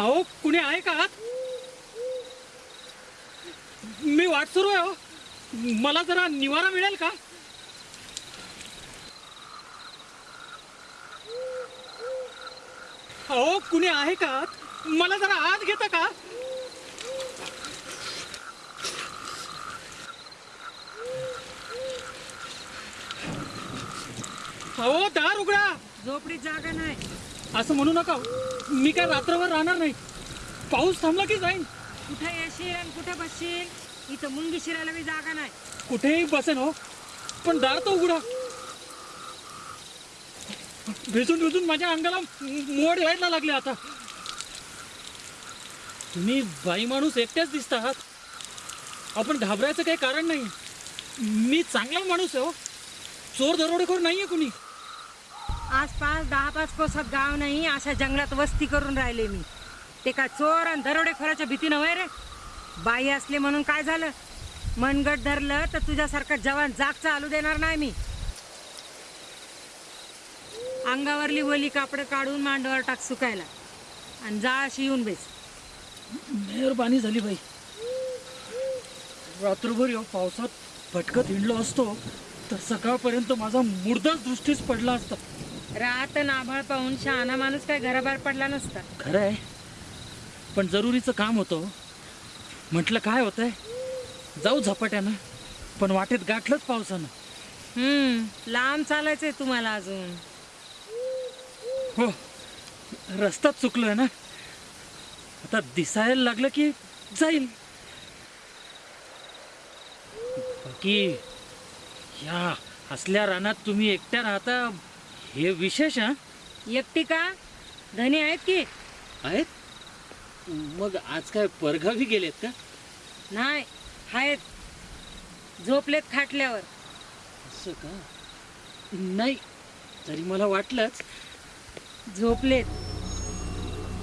अहो कुणी आहे का मी वाट सुरू आहे हो मला जरा निवारा मिळेल का? अहो कुणी आहे का मला जरा आत घेता का? अहो दार उघडा. झोपडीत जागा नाही. असं म्हणू नका. मी काय रात्रभर राहणार नाही. पाऊस थांबला की जाईन. कुठे येशील आणि कुठे बसशील? इथं मुंगी शिरायला बी जागा नाही. कुठेही बसेन हो पण दार तर उघडा. भिजून भिजून माझ्या अंगाला मोड यायला लागले आता. तुम्ही बाई माणूस एकट्याच दिसता आहात. आपण घाबरायचं काही कारण नाही मी चांगला माणूस आहे हो. चोर दरोडेखोर नाहीये कुणी. आसपास दहा पाच कोसात गाव नाही अशा जंगलात वस्ती करून राहिले मी. ते काय चोर आणि दरोडेखोराच्या भीतीनं वय रे? बाई असले म्हणून काय झालं? मनगट धरलं तर तुझ्यासारखा जवान जाग चालू देणार नाही मी. अंगावरली वली कापडं काढून मांडवर टाक सुकायला. आणि जाळाशी येऊन बेस. मेहरबानी झाली बाई. रात्रभर या पावसात भटकत हिंडलो असतो तर सकाळपर्यंत माझा मुर्दाच दृष्टीच पडला असता. रात नाभाळ पाहून शहाणा माणूस काय घराबाहेर पडला नसता. खरं आहे. पण जरुरीचं काम होतं म्हटलं काय होतंय? जाऊ झपाट्यानं. पण वाटेत गाठलंच पावसानं. हम्म लांब चालायचंय तुम्हाला अजून. हो रस्ताच चुकलोय ना. आता दिसायला लागलं की जाईल. बाकी या असल्या रानात तुम्ही एकट्या राहता हे विशेष हा? एकटी का? धनी आहेत की? आहेत? मग आज काय परगावी गेलेत का? नाही आहेत. झोपलेत खाटल्यावर. असं का? नाही तरी मला वाटलंच. झोपलेत.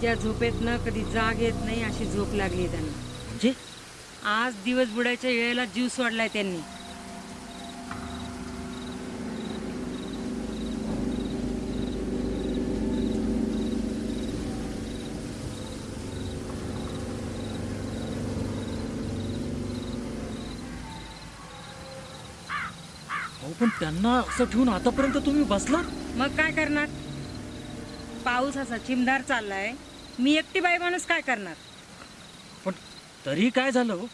त्या झोपेत न कधी जाग येत नाही अशी झोप लागली त्यांना. म्हणजे? आज दिवस बुडायच्या वेळेला जीव सोडलाय त्यांनी. पण त्यांना असं ठेवून आतापर्यंत तुम्ही बसला? मग काय करणार? पाऊस असा चिमदार चाललाय. मी एकटी बाई माणूस काय करणार? पण तरी काय झालं हो?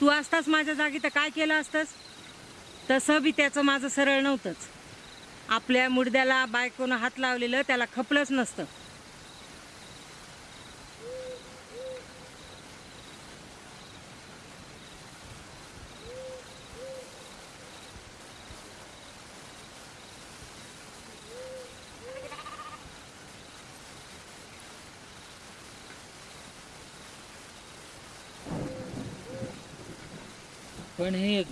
तू असतास माझ्या जागी तर काय केलं असतंस? तसं बी त्याचं माझं सरळ नव्हतंच. आपल्या मुडद्याला बायकोनं हात लावलेलं त्याला खपलंच नसतं. पण हे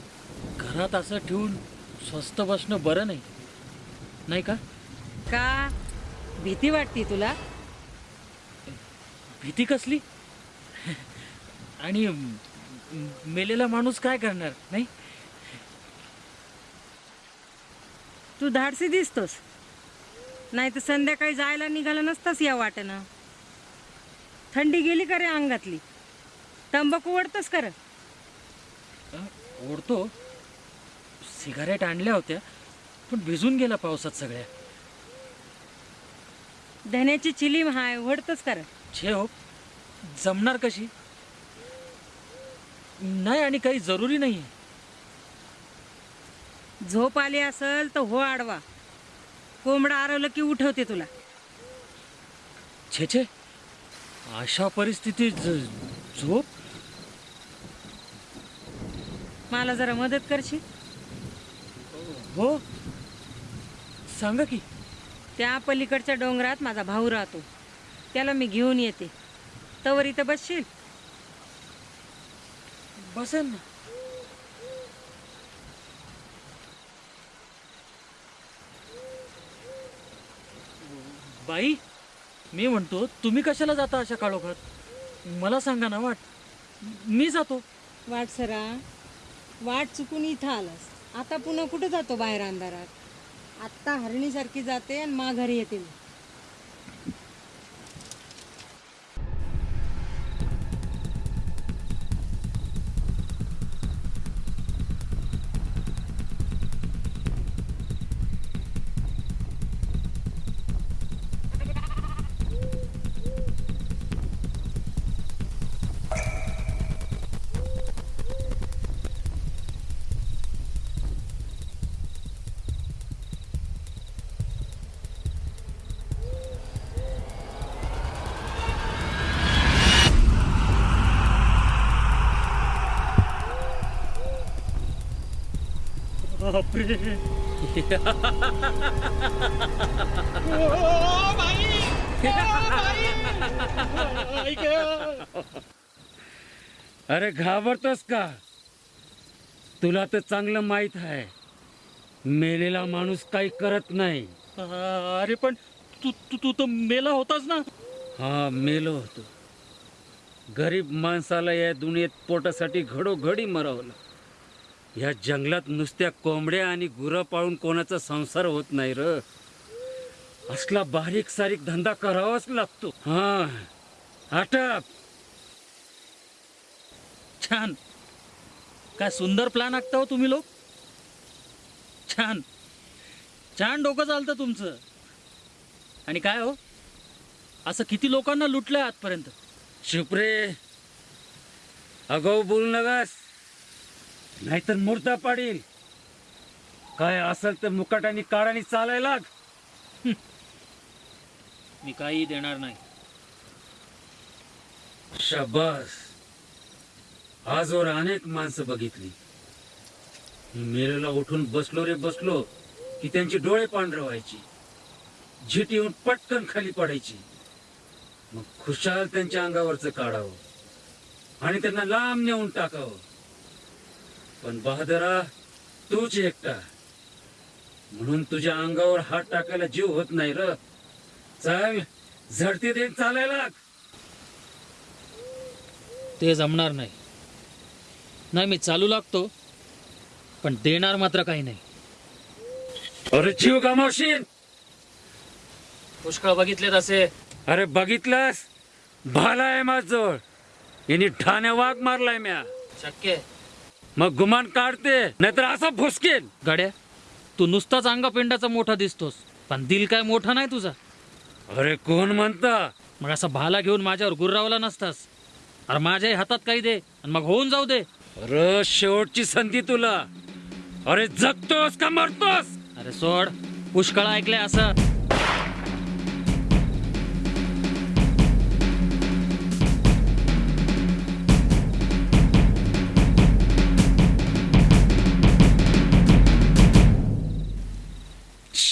घरात असं ठेवून स्वस्त बसणं बरं नाही. नाही का? का? भीती वाटते तुला? भीती कसली? आणि मेलेला माणूस काय करणार नाही? तू धाडसी दिसतोस. नाही तर संध्याकाळी जायला निघालं नसतंस या वाटेनं. थंडी गेली का रे अंगातली? तंबाखू ओढतोस कर ओढतो. सिगारेट आणल्या होत्या पण भिजून गेला पावसात सगळ्या. धन्याची चिलीम हाय ओढतोस कर छे हो. जमणार कशी? नाही आणि काही जरुरी नाही झोप आली असल तर हो आडवा. कोंबडा आरवलं की उठवते तुला. छे छे. अशा परिस्थितीत झोप? मला जरा मदत करशील? हो. सांगा की. त्या पलीकडच्या डोंगरात माझा भाऊ राहतो. त्याला मी घेऊन येते. तवर इथं बसशील? बसेल ना. बाई मी म्हणतो तुम्ही कशाला जाता अशा काळोखात? मला सांगा ना वाट. मी जातो. वाट सरा. वाट चुकून इथं आलास. आता पुन्हा कुठं जातो बाहेर अंधारात? आत्ता हरणीसारखी जाते आणि माघारी येते मी. बापरे. अरे घाबरतोस का? तुला तर चांगलं माहीत आहे. मेलेला माणूस काही करत नाही. अरे पण तू तू तू तर मेला होतास ना. हा मेलो होतो. गरीब माणसाला या दुनियेत पोटासाठी घडोघडी मरवलं. या जंगलात नुसत्या कोंबड्या आणि गुरं पाळून कोणाचा संसार होत नाही र. असला बारीक सारीक धंदा करावाच लागतो. हा. आटप. छान. काय सुंदर प्लॅन आखता हो तुम्ही लोक. छान. छान डोकं चालतं तुमचं. आणि काय हो? असं किती लोकांना लुटलंय आजपर्यंत? शिपरे अगाऊ बोलू नगास नाहीतर मूर्ता पाडील. काय असेल तर मुकाटाने काळाने चालायला लाग. मी काही देणार नाही. शाबास. आजवर अनेक माणसं बघितली. मी मेलेला उठून बसलो रे बसलो की त्यांची डोळे पांढरे व्हायची. झीट येऊन पटकन खाली पडायची. मग खुशाल त्यांच्या अंगावरचं काढावं. आणि त्यांना लांब नेऊन टाकावं. पण बहादरा तूच एकटा. म्हणून तुझ्या अंगावर हात टाकायला जीव होत नाही र. चल झडती देत चालायला. ते जमणार नाही. नाही मी चालू लागतो पण देणार मात्र काही नाही. अरे जीव गमावशील. पुष्कळ बघितलेत असे. अरे बघितलास? भाला आहे माझजवळ यांनी ठाण्या वाघ मारलाय म्या. शक्य मग गुमान काढते नाहीतर असा फुसकेल. गड्या तू नुसताच अंगपिंडाचा मोठा दिसतोस पण दिल काय मोठा नाही तुझा. अरे कोण म्हणता? मग असा भाला घेऊन माझ्यावर गुर्रावला नसतास. अरे माझ्याही हातात काही दे आणि मग होऊन जाऊ दे. अरे शेवटची संधी तुला. अरे जगतोस का मरतोस? अरे सोड पुष्कळ ऐकलंय असं.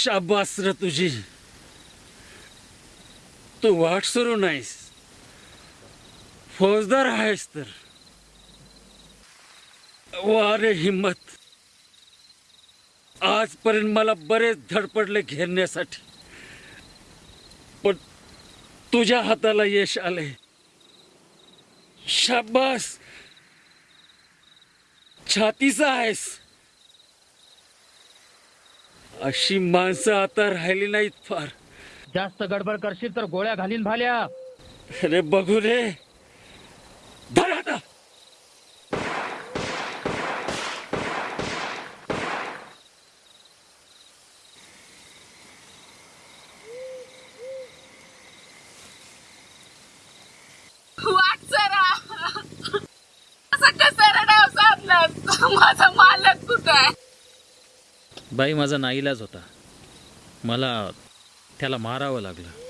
शाबास र तुझी. तू वाट सुरू नाहीस. फौजदार आहेस तर. वारे हिम्मत. आजपर्यंत मला बरेच धडपडले घेरण्यासाठी. पण तुझ्या हाताला यश आले शाबास. छातीचा आहेस. अशी माणसं आता राहिली नाहीत फार. जास्त गडबड करशील तर गोळ्या घालीन भाल्या. अरे बघू रे. धर आता. वाट सरा असं कसं रडाव साधलं माझा मालक कुठं आहे? बाई माझा नाईलाज होता. मला त्याला मारावं लागलं.